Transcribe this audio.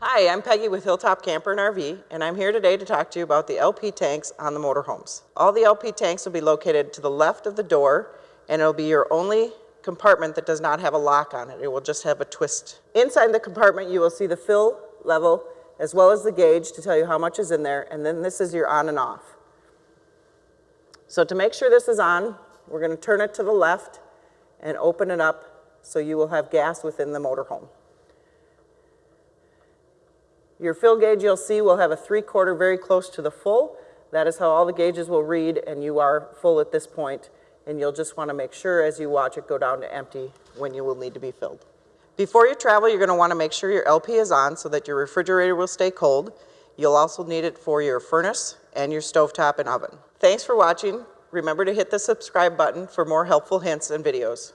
Hi, I'm Peggy with Hilltop Camper and RV, and I'm here today to talk to you about the LP tanks on the motorhomes. All the LP tanks will be located to the left of the door, and it'll be your only compartment that does not have a lock on it. It will just have a twist. Inside the compartment, you will see the fill level as well as the gauge to tell you how much is in there, and then this is your on and off. So to make sure this is on, we're going to turn it to the left and open it up so you will have gas within the motorhome. Your fill gauge you'll see will have a three-quarter very close to the full. That is how all the gauges will read and you are full at this point and you'll just want to make sure as you watch it go down to empty when you will need to be filled. Before you travel, you're going to want to make sure your LP is on so that your refrigerator will stay cold. You'll also need it for your furnace and your stovetop and oven. Thanks for watching. Remember to hit the subscribe button for more helpful hints and videos.